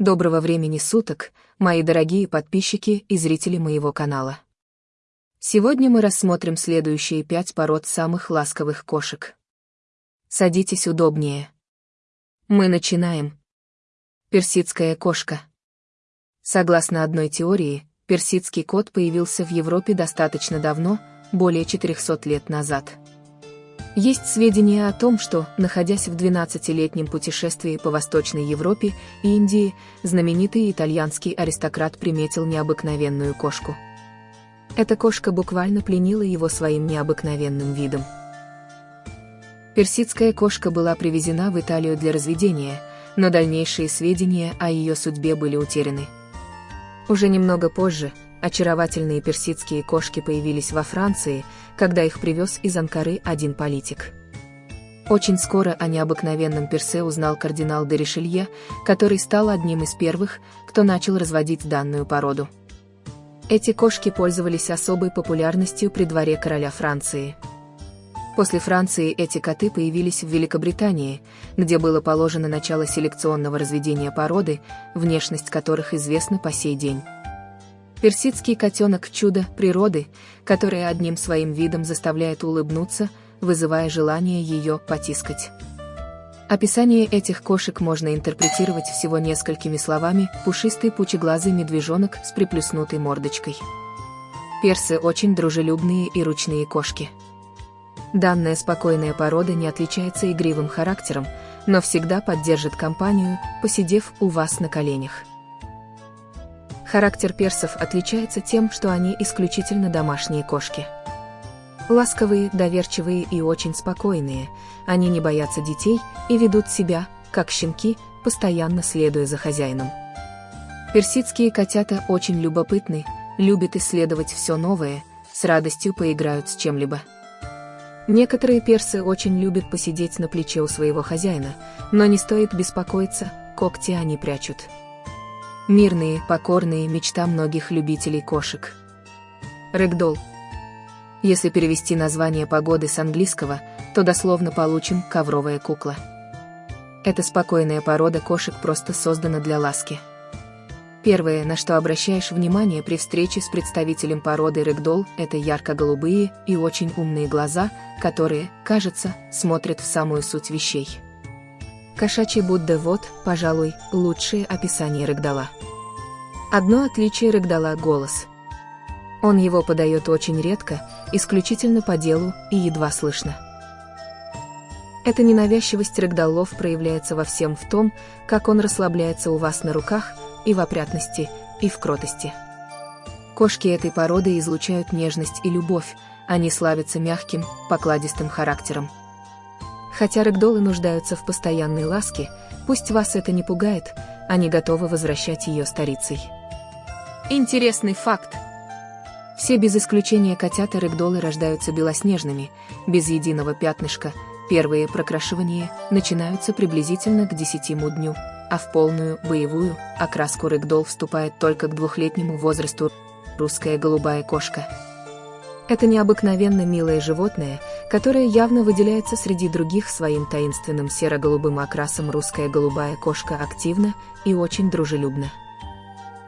Доброго времени суток, мои дорогие подписчики и зрители моего канала. Сегодня мы рассмотрим следующие пять пород самых ласковых кошек. Садитесь удобнее. Мы начинаем. Персидская кошка. Согласно одной теории, персидский кот появился в Европе достаточно давно, более 400 лет назад. Есть сведения о том, что, находясь в 12-летнем путешествии по Восточной Европе и Индии, знаменитый итальянский аристократ приметил необыкновенную кошку. Эта кошка буквально пленила его своим необыкновенным видом. Персидская кошка была привезена в Италию для разведения, но дальнейшие сведения о ее судьбе были утеряны. Уже немного позже, Очаровательные персидские кошки появились во Франции, когда их привез из Анкары один политик. Очень скоро о необыкновенном персе узнал кардинал де Ришелье, который стал одним из первых, кто начал разводить данную породу. Эти кошки пользовались особой популярностью при дворе короля Франции. После Франции эти коты появились в Великобритании, где было положено начало селекционного разведения породы, внешность которых известна по сей день. Персидский котенок – чудо природы, которое одним своим видом заставляет улыбнуться, вызывая желание ее потискать. Описание этих кошек можно интерпретировать всего несколькими словами «пушистый пучеглазый медвежонок с приплюснутой мордочкой». Персы очень дружелюбные и ручные кошки. Данная спокойная порода не отличается игривым характером, но всегда поддержит компанию, посидев у вас на коленях. Характер персов отличается тем, что они исключительно домашние кошки. Ласковые, доверчивые и очень спокойные, они не боятся детей и ведут себя, как щенки, постоянно следуя за хозяином. Персидские котята очень любопытны, любят исследовать все новое, с радостью поиграют с чем-либо. Некоторые персы очень любят посидеть на плече у своего хозяина, но не стоит беспокоиться, когти они прячут. Мирные, покорные мечта многих любителей кошек. Рэгдолл. Если перевести название погоды с английского, то дословно получим «ковровая кукла». Эта спокойная порода кошек просто создана для ласки. Первое, на что обращаешь внимание при встрече с представителем породы рэгдолл, это ярко-голубые и очень умные глаза, которые, кажется, смотрят в самую суть вещей. Кошачий Будда вот, пожалуй, лучшее описание рыгдала. Одно отличие рыгдала – голос. Он его подает очень редко, исключительно по делу и едва слышно. Эта ненавязчивость рыгдалов проявляется во всем в том, как он расслабляется у вас на руках, и в опрятности, и в кротости. Кошки этой породы излучают нежность и любовь, они славятся мягким, покладистым характером. Хотя рэгдолы нуждаются в постоянной ласке, пусть вас это не пугает, они готовы возвращать ее старицей. Интересный факт. Все без исключения котята рэгдолы рождаются белоснежными, без единого пятнышка, первые прокрашивания начинаются приблизительно к десятиму дню, а в полную, боевую, окраску рэгдол вступает только к двухлетнему возрасту русская голубая кошка. Это необыкновенно милое животное, которое явно выделяется среди других своим таинственным серо-голубым окрасом русская голубая кошка активна и очень дружелюбна.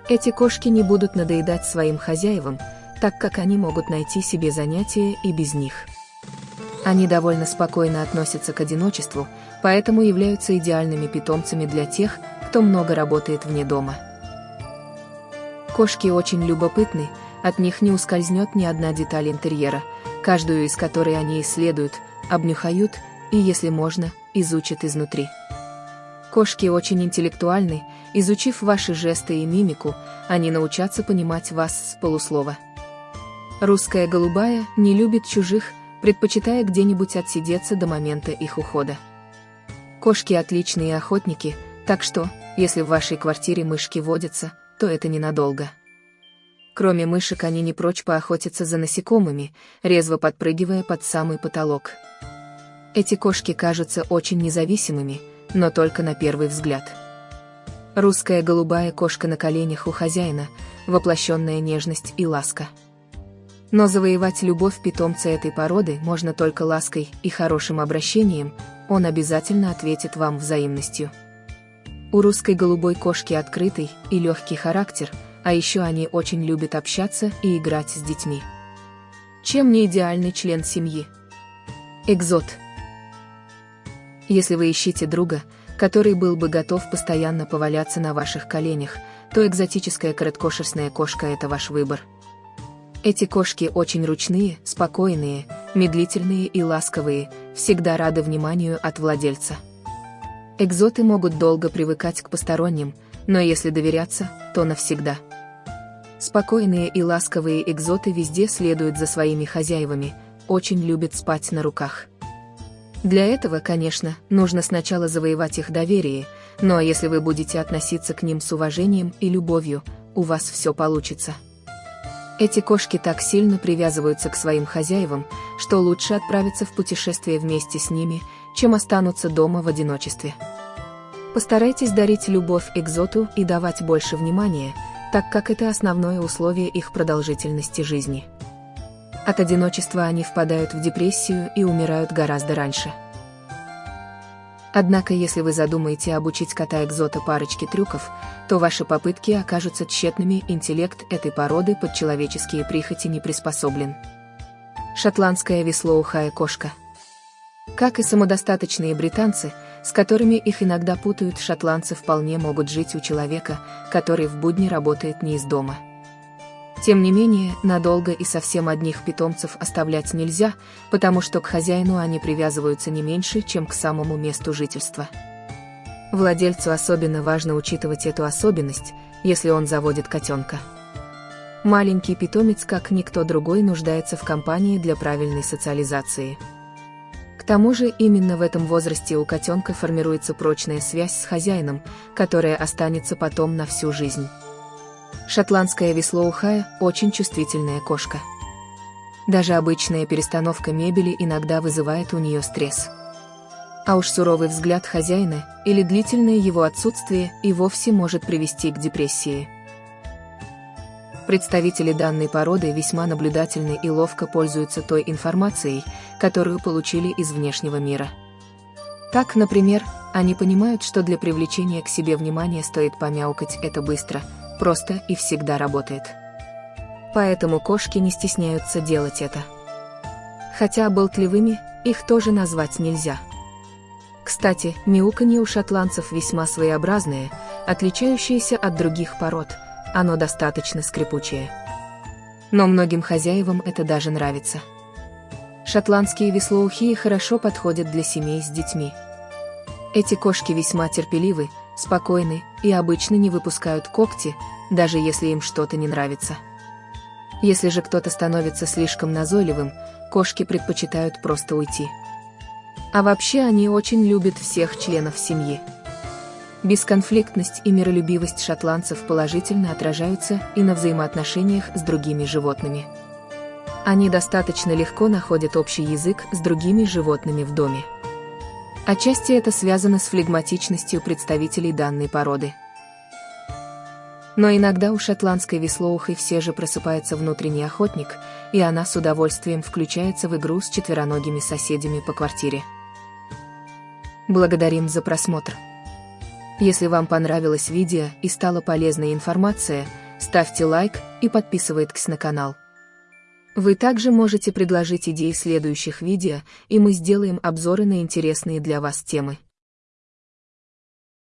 Эти кошки не будут надоедать своим хозяевам, так как они могут найти себе занятия и без них. Они довольно спокойно относятся к одиночеству, поэтому являются идеальными питомцами для тех, кто много работает вне дома. Кошки очень любопытны, от них не ускользнет ни одна деталь интерьера, каждую из которой они исследуют, обнюхают и, если можно, изучат изнутри. Кошки очень интеллектуальны, изучив ваши жесты и мимику, они научатся понимать вас с полуслова. Русская голубая не любит чужих, предпочитая где-нибудь отсидеться до момента их ухода. Кошки отличные охотники, так что, если в вашей квартире мышки водятся, то это ненадолго. Кроме мышек они не прочь поохотиться за насекомыми, резво подпрыгивая под самый потолок. Эти кошки кажутся очень независимыми, но только на первый взгляд. Русская голубая кошка на коленях у хозяина, воплощенная нежность и ласка. Но завоевать любовь питомца этой породы можно только лаской и хорошим обращением, он обязательно ответит вам взаимностью. У русской голубой кошки открытый и легкий характер, а еще они очень любят общаться и играть с детьми. Чем не идеальный член семьи? Экзот. Если вы ищете друга, который был бы готов постоянно поваляться на ваших коленях, то экзотическая короткошерстная кошка – это ваш выбор. Эти кошки очень ручные, спокойные, медлительные и ласковые, всегда рады вниманию от владельца. Экзоты могут долго привыкать к посторонним, но если доверяться, то навсегда. Спокойные и ласковые экзоты везде следуют за своими хозяевами, очень любят спать на руках. Для этого, конечно, нужно сначала завоевать их доверие, но если вы будете относиться к ним с уважением и любовью, у вас все получится. Эти кошки так сильно привязываются к своим хозяевам, что лучше отправиться в путешествие вместе с ними, чем останутся дома в одиночестве. Постарайтесь дарить любовь экзоту и давать больше внимания, так как это основное условие их продолжительности жизни. От одиночества они впадают в депрессию и умирают гораздо раньше. Однако, если вы задумаете обучить кота-экзота парочке трюков, то ваши попытки окажутся тщетными, интеллект этой породы под человеческие прихоти не приспособлен. Шотландская веслоухая кошка. Как и самодостаточные британцы, с которыми их иногда путают, шотландцы вполне могут жить у человека, который в будни работает не из дома. Тем не менее, надолго и совсем одних питомцев оставлять нельзя, потому что к хозяину они привязываются не меньше, чем к самому месту жительства. Владельцу особенно важно учитывать эту особенность, если он заводит котенка. Маленький питомец, как никто другой, нуждается в компании для правильной социализации. К тому же именно в этом возрасте у котенка формируется прочная связь с хозяином, которая останется потом на всю жизнь. Шотландская веслоухая – очень чувствительная кошка. Даже обычная перестановка мебели иногда вызывает у нее стресс. А уж суровый взгляд хозяина или длительное его отсутствие и вовсе может привести к депрессии. Представители данной породы весьма наблюдательны и ловко пользуются той информацией, которую получили из внешнего мира. Так, например, они понимают, что для привлечения к себе внимания стоит помяукать это быстро – просто и всегда работает. Поэтому кошки не стесняются делать это. Хотя болтливыми их тоже назвать нельзя. Кстати, мяуканье у шотландцев весьма своеобразное, отличающееся от других пород, оно достаточно скрипучее. Но многим хозяевам это даже нравится. Шотландские веслоухие хорошо подходят для семей с детьми. Эти кошки весьма терпеливы, спокойны и обычно не выпускают когти, даже если им что-то не нравится. Если же кто-то становится слишком назойливым, кошки предпочитают просто уйти. А вообще они очень любят всех членов семьи. Бесконфликтность и миролюбивость шотландцев положительно отражаются и на взаимоотношениях с другими животными. Они достаточно легко находят общий язык с другими животными в доме. Отчасти это связано с флегматичностью представителей данной породы. Но иногда у шотландской веслоухой все же просыпается внутренний охотник, и она с удовольствием включается в игру с четвероногими соседями по квартире. Благодарим за просмотр. Если вам понравилось видео и стала полезная информация, ставьте лайк и подписывайтесь на канал. Вы также можете предложить идеи следующих видео, и мы сделаем обзоры на интересные для вас темы.